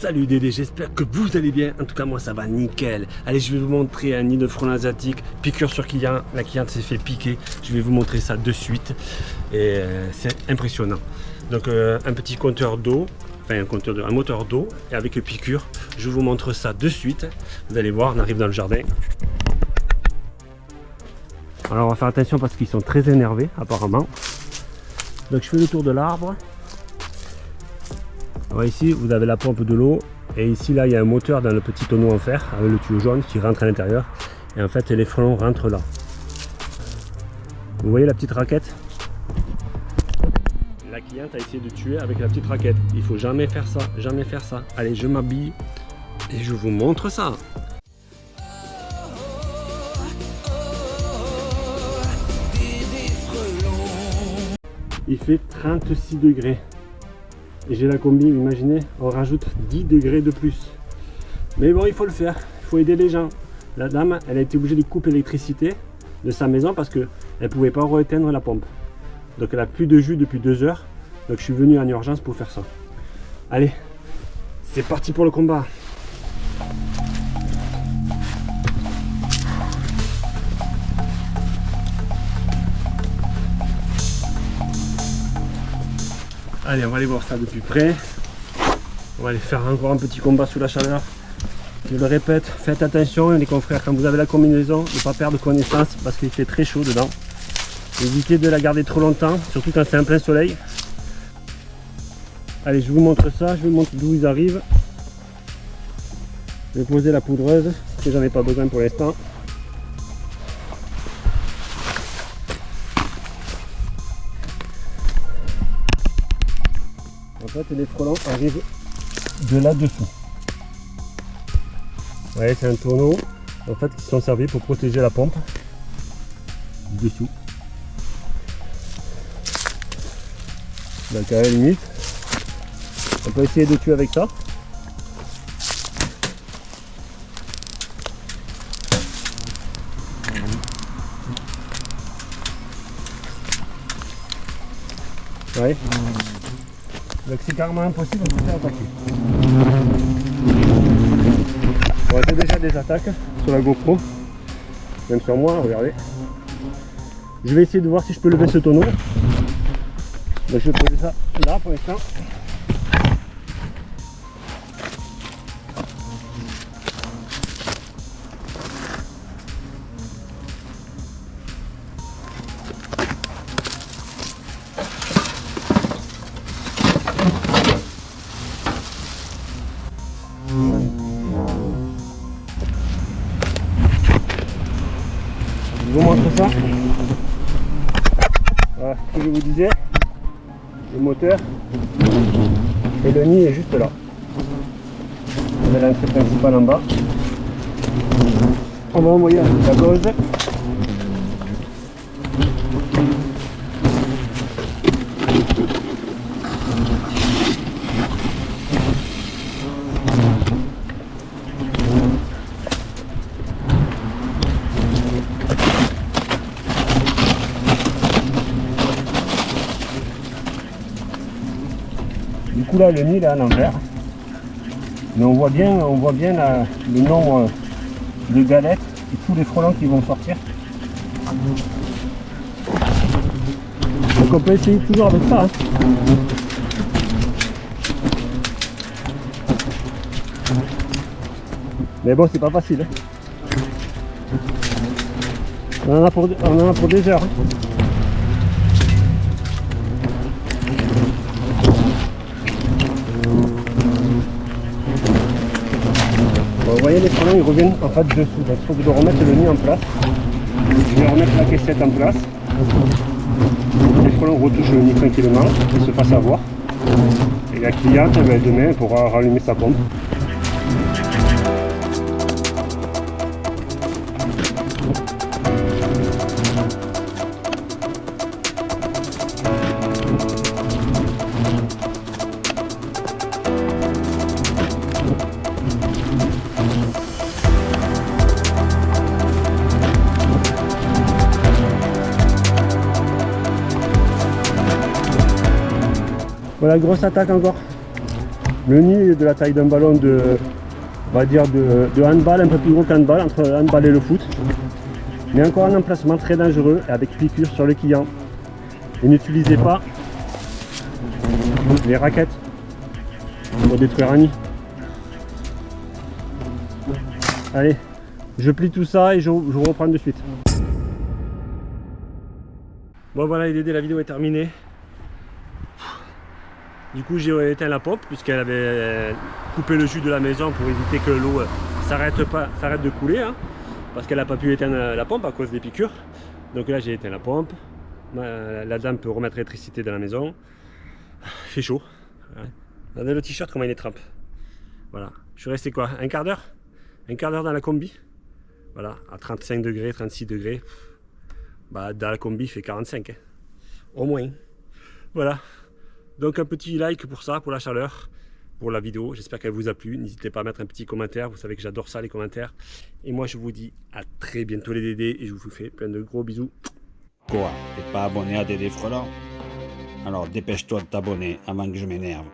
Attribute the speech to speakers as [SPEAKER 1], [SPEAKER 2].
[SPEAKER 1] Salut Dédé, j'espère que vous allez bien. En tout cas, moi ça va nickel. Allez, je vais vous montrer un nid de frelons asiatique. Piqûre sur client. La cliente s'est fait piquer. Je vais vous montrer ça de suite. Et euh, c'est impressionnant. Donc, euh, un petit compteur d'eau. Enfin, un, compteur de, un moteur d'eau. Et avec piqûre. Je vous montre ça de suite. Vous allez voir, on arrive dans le jardin. Alors, on va faire attention parce qu'ils sont très énervés, apparemment. Donc, je fais le tour de l'arbre ici, vous avez la pompe de l'eau. Et ici, là, il y a un moteur dans le petit tonneau en fer avec le tuyau jaune qui rentre à l'intérieur. Et en fait, les frelons rentrent là. Vous voyez la petite raquette? La cliente a essayé de tuer avec la petite raquette. Il faut jamais faire ça, jamais faire ça. Allez, je m'habille et je vous montre ça. Il fait 36 degrés et j'ai la combi, imaginez, on rajoute 10 degrés de plus. Mais bon, il faut le faire, il faut aider les gens. La dame, elle a été obligée de couper l'électricité de sa maison parce qu'elle ne pouvait pas rééteindre la pompe. Donc elle a plus de jus depuis deux heures. Donc je suis venu en urgence pour faire ça. Allez, c'est parti pour le combat. Allez, on va aller voir ça de plus près. On va aller faire encore un petit combat sous la chaleur. Je le répète, faites attention les confrères, quand vous avez la combinaison, ne pas perdre connaissance parce qu'il fait très chaud dedans. Évitez de la garder trop longtemps, surtout quand c'est en plein soleil. Allez, je vous montre ça, je vous montre d'où ils arrivent. Je vais poser la poudreuse, que j'en ai pas besoin pour l'instant. En fait, les frelons arrivent de là-dessous. Vous voyez, c'est un tonneau en fait, qui sont servis pour protéger la pompe dessous. Donc à la limite, on peut essayer de tuer avec ça. Ouais. Donc c'est carrément impossible de se faire attaquer. Bon, j'ai déjà des attaques sur la GoPro, même sur moi, regardez. Je vais essayer de voir si je peux lever ce tonneau. Je vais poser ça là pour l'instant. Ça. Voilà ce que je vous disais. Le moteur et le nid est juste là. Vous avez l'entrée principale en bas. On va envoyer la gauze. Coup là le nid est à l'envers. Mais on voit bien, on voit bien le nombre de galettes et tous les frelons qui vont sortir. Donc on peut essayer toujours avec ça. Hein. Mais bon c'est pas facile. Hein. On, en a pour, on en a pour des heures. Hein. Voyez les frelons ils reviennent en fait dessous. Il faut que je remettre le nid en place. Je vais remettre la caissette en place. Les frelons retouchent le nid tranquillement, ils se fassent avoir. Et la cliente, demain, pourra rallumer sa pompe. Voilà, grosse attaque encore. Le nid est de la taille d'un ballon de, on va dire de, handball, un peu plus gros qu'handball, entre handball et le foot. Mais encore un emplacement très dangereux avec piqûre sur le client. Et n'utilisez pas les raquettes pour détruire un nid. Allez, je plie tout ça et je, vous reprends de suite. Bon voilà, l'idée de la vidéo est terminée. Du coup, j'ai éteint la pompe puisqu'elle avait euh, coupé le jus de la maison pour éviter que l'eau euh, s'arrête de couler. Hein, parce qu'elle n'a pas pu éteindre la pompe à cause des piqûres. Donc là, j'ai éteint la pompe. La dame peut remettre l'électricité dans la maison. Il fait chaud. Regardez le t-shirt, comment il est trempe. Voilà. Je suis resté quoi Un quart d'heure? Un quart d'heure dans la combi? Voilà, à 35 degrés, 36 degrés. Bah, dans la combi, il fait 45. Hein. Au moins. Voilà. Donc un petit like pour ça, pour la chaleur, pour la vidéo. J'espère qu'elle vous a plu. N'hésitez pas à mettre un petit commentaire. Vous savez que j'adore ça, les commentaires. Et moi, je vous dis à très bientôt les Dédés. Et je vous fais plein de gros bisous.
[SPEAKER 2] Quoi? T'es pas abonné à Dédé Frelant Alors dépêche-toi de t'abonner avant que je m'énerve.